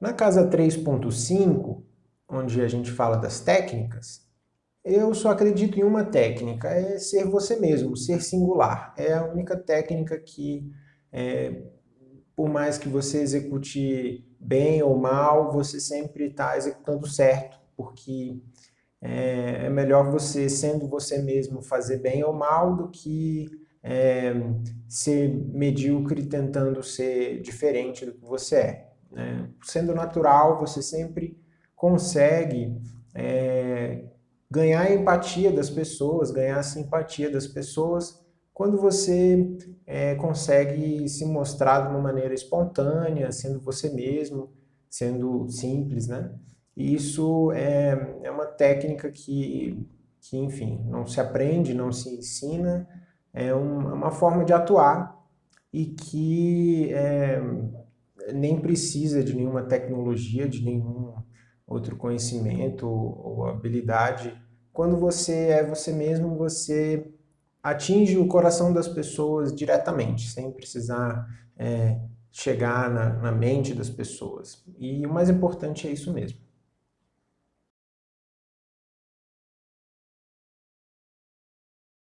Na casa 3.5, onde a gente fala das técnicas, eu só acredito em uma técnica, é ser você mesmo, ser singular. É a única técnica que, é, por mais que você execute bem ou mal, você sempre está executando certo, porque é, é, melhor você, sendo você mesmo, fazer bem ou mal do que é, ser medíocre tentando ser diferente do que você é. Né? Sendo natural, você sempre consegue é, ganhar a empatia das pessoas, ganhar a simpatia das pessoas, quando você é, consegue se mostrar de uma maneira espontânea, sendo você mesmo, sendo simples, né? E isso é, é uma técnica que, que, enfim, não se aprende, não se ensina, é, um, é uma forma de atuar e que é, nem precisa de nenhuma tecnologia, de nenhum outro conhecimento ou habilidade. Quando você é você mesmo, você atinge o coração das pessoas diretamente, sem precisar é, chegar na, na mente das pessoas. E o mais importante é isso mesmo.